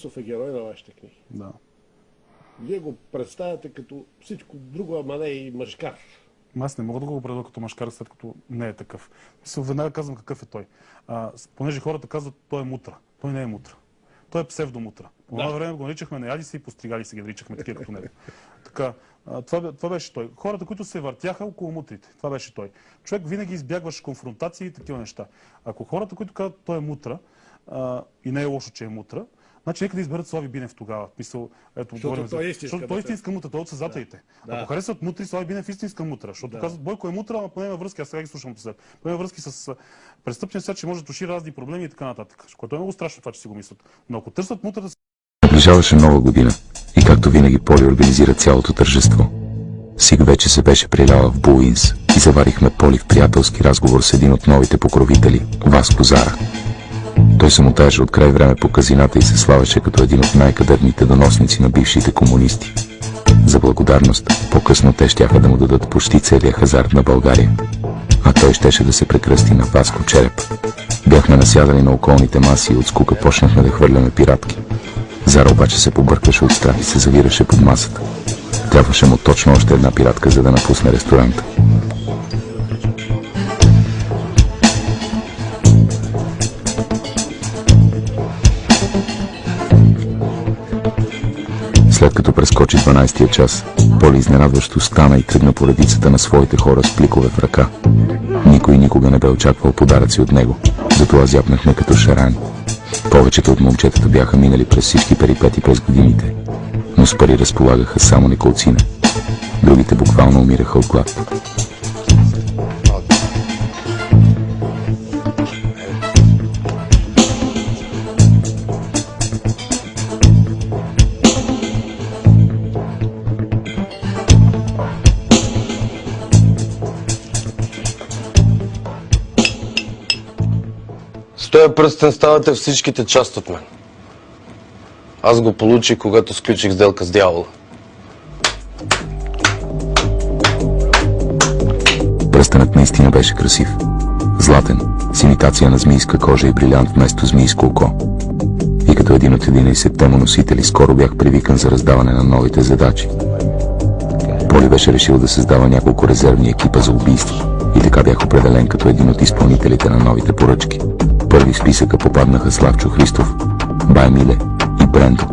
Сов е герой на вашите книги. Да. Вие го представяте като всичко друго, ама не и мъжкар. Аз не мога да го определя като машкар, след като не е такъв. Мисля, веднага казвам какъв е той. А, понеже хората казват, той е мутра. Той не е мутра. Той е псевдомутра. По това време го наричахме наяди се и постригали се ги наричахме такива като него. Така, това, това беше той. Хората, които се въртяха около мутрите. Това беше той. Човек винаги избягваше конфронтации и такива неща. Ако хората, които казват, той е мутра, а, и не е лошо, че е мутра, Значи нека да изберат Слави Бинев тогава. Мисъл, ето, Защото той е истинска Защото той е мутра. истинска мутра, той е от създателите. Да. Ако харесват мутри, Слави Бинев е истинска мутра. Защото Да. казват, Бойко е мутра, ама поне има връзки, аз сега ги слушам послед. Поне има връзки с престъпния свят, че може да туши разни проблеми и така нататък. Което е много страшно това, че си го мислят. Но ако търсят мутра да Наближаваше нова година и както винаги Поли организира цялото тържество. Сиг вече се беше приляла в Буинс и заварихме Поли в приятелски разговор с един от новите покровители, Васко Зара. Той се мотаеше от край време по казината и се славеше като един от най-кадърните доносници на бившите комунисти. За благодарност, по-късно те щяха да му дадат почти целия хазарт на България. А той щеше да се прекръсти на Васко Череп. Бяхме насядали на околните маси и от скука почнахме да хвърляме пиратки. Зара обаче се побъркваше от страх и се завираше под масата. Трябваше му точно още една пиратка, за да напусне ресторанта. След като прескочи 12-тия час, Поли изненадващо стана и тръгна по редицата на своите хора с пликове в ръка. Никой никога не бе очаквал подаръци от него, затова зяпнахме като шарани. Повечето от момчетата бяха минали през всички перипети през годините, но с пари разполагаха само неколцина. Другите буквално умираха от глад. С този пръстен ставате всичките част от мен. Аз го получих, когато сключих сделка с дявола. Пръстенът наистина беше красив. Златен, с имитация на змийска кожа и брилянт вместо змийско око. И като един от 11-те му носители, скоро бях привикан за раздаване на новите задачи. Поли беше решил да създава няколко резервни екипа за убийство и така бях определен като един от изпълнителите на новите поръчки. Първи списъка попаднаха Славчо Христов, Бай Миле и Брендо.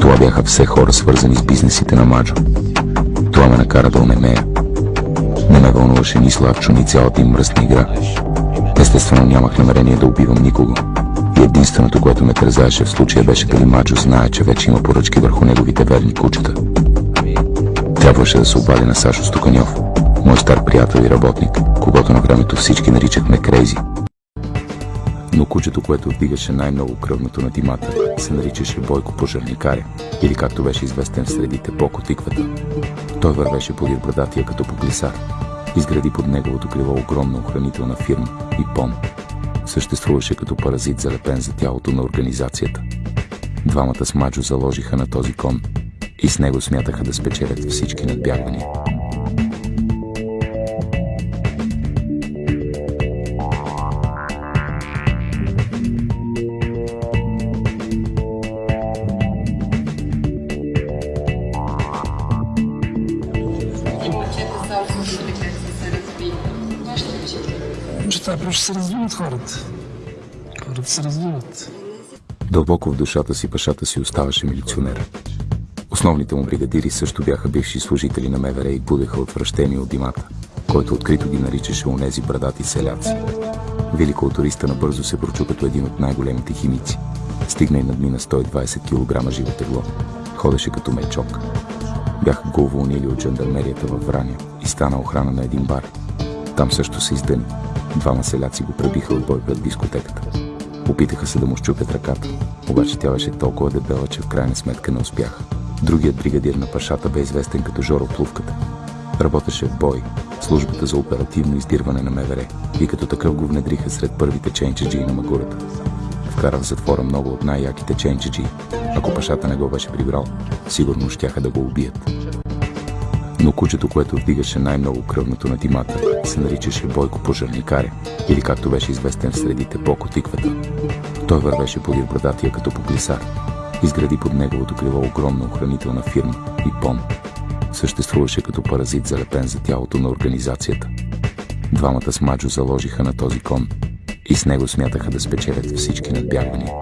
Това бяха все хора свързани с бизнесите на Маджо. Това ме накара да онемея. Не ме вълнуваше ни Славчо, ни цялата им мръсна игра. Естествено нямах намерение да убивам никого. И единственото, което ме тързаеше в случая беше дали Маджо знае, че вече има поръчки върху неговите верни кучета. Трябваше да се обади на Сашо Стоканьов, мой стар приятел и работник, когато на времето всички наричахме Крейзи. Но кучето, което вдигаше най-много кръвното на димата, се наричаше Бойко Пожарникаря, или както беше известен в средите Боко Тиквата. Той вървеше подир брадатия като по глисар. Изгради под неговото крило огромна охранителна фирма и пон. Съществуваше като паразит залепен за тялото на организацията. Двамата с Маджо заложиха на този кон и с него смятаха да спечелят всички надбягвания. Неща просто се развиват хората. Хората се развиват. Дълбоко в душата си пашата си оставаше милиционер. Основните му бригадири също бяха бивши служители на МВР и будеха отвращение от димата, който открито ги наричаше онези брадати селяци. Велико туриста набързо се прочу като един от най-големите химици. Стигна и надмина 120 кг живо тегло. Ходеше като мечок. Бяха го уволнили от жандармерията във Враня и стана охрана на един бар. Там също се издъни. Двама селяци го пребиха от бой пред дискотеката. Опитаха се да му щупят ръката, обаче тя беше толкова дебела, че в крайна сметка не успяха. Другият бригадир на пашата бе известен като Жоро Плувката. Работеше в бой, службата за оперативно издирване на МВР и като такъв го внедриха сред първите ченчеджи на Магурата. Вкара в затвора много от най-яките ченчеджи. Ако пашата не го беше прибрал, сигурно щяха да го убият. Но кучето, което вдигаше най-много кръвното на димата, се наричаше Бойко Пожарникаря, или както беше известен в средите Боко Тиквата. Той вървеше подир брадатия като по глисар. Изгради под неговото крило огромна охранителна фирма и пон. Съществуваше като паразит залепен за тялото на организацията. Двамата с Маджо заложиха на този кон и с него смятаха да спечелят всички надбягвания.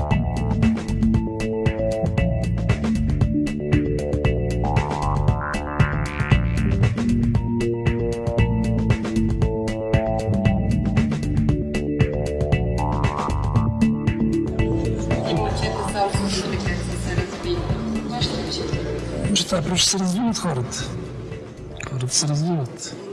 Това ще учите. Че това просто се развиват хората. Хората се развиват.